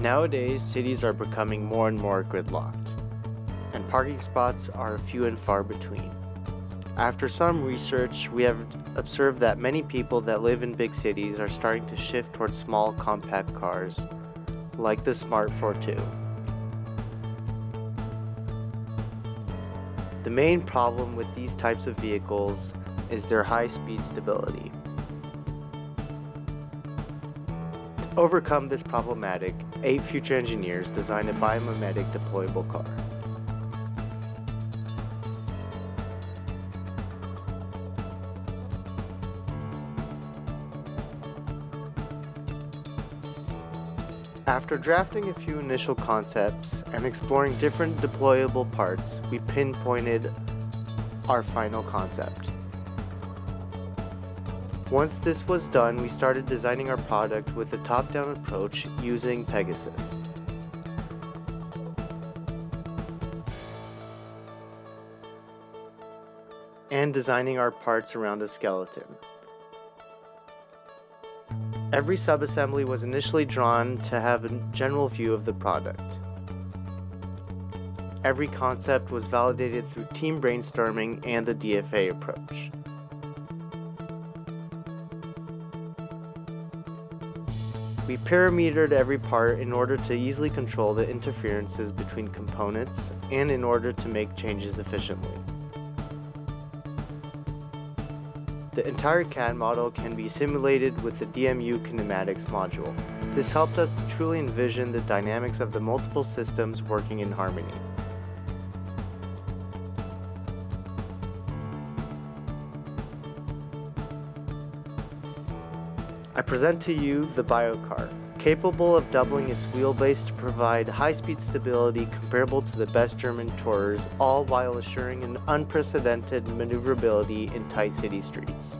Nowadays, cities are becoming more and more gridlocked, and parking spots are few and far between. After some research, we have observed that many people that live in big cities are starting to shift towards small compact cars, like the Smart Fortwo. The main problem with these types of vehicles is their high speed stability. Overcome this problematic, eight future engineers designed a biomimetic deployable car. After drafting a few initial concepts and exploring different deployable parts, we pinpointed our final concept. Once this was done, we started designing our product with a top-down approach using Pegasus. And designing our parts around a skeleton. Every subassembly was initially drawn to have a general view of the product. Every concept was validated through team brainstorming and the DFA approach. We parametered every part in order to easily control the interferences between components and in order to make changes efficiently. The entire CAD model can be simulated with the DMU kinematics module. This helped us to truly envision the dynamics of the multiple systems working in harmony. I present to you the BioCar, capable of doubling its wheelbase to provide high-speed stability comparable to the best German tourers, all while assuring an unprecedented maneuverability in tight city streets.